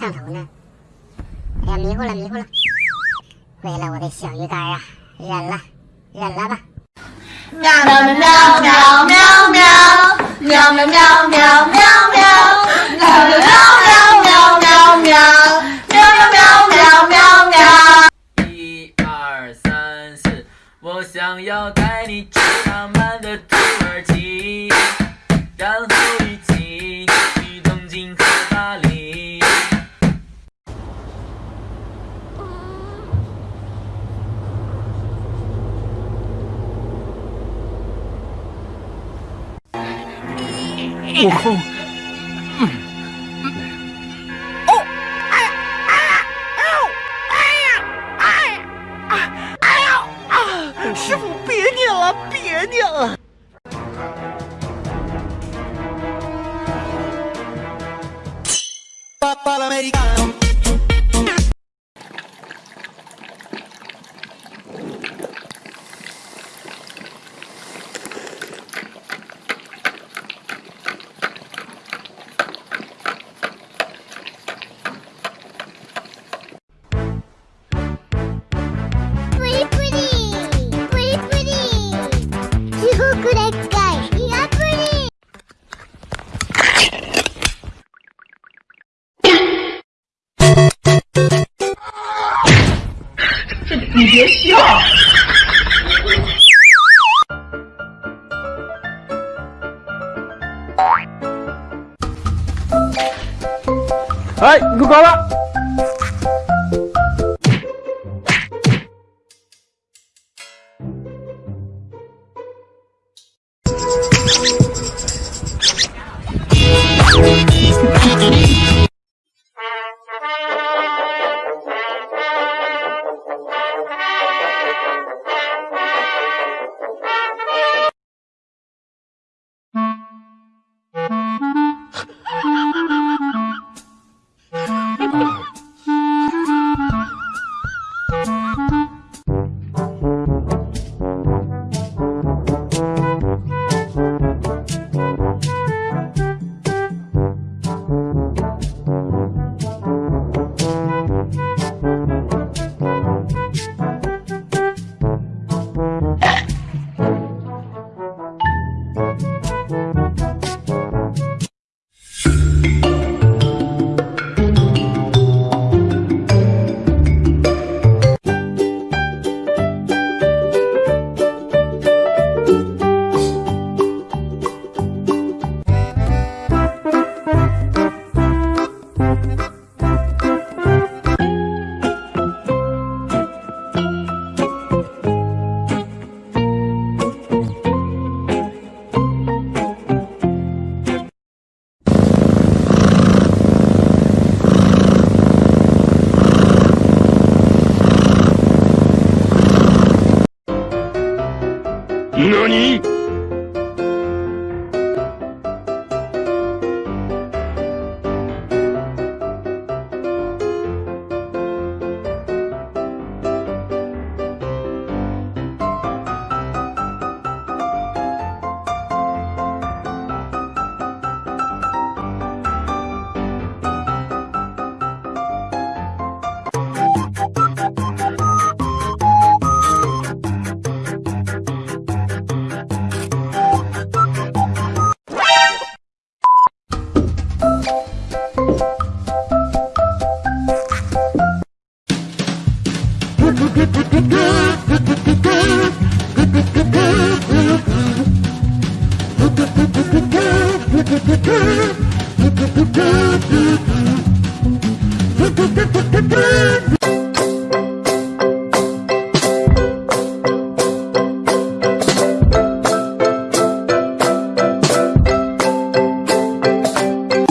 上头呢？哎呀迷糊了迷糊了。为了我的小鱼干啊忍了忍了吧。喵喵喵喵喵喵喵喵喵。悟空，嗯。师傅，别念了，别念了。くでっかい。你别笑。哎，你给我挂了。you. do do do do do do do do do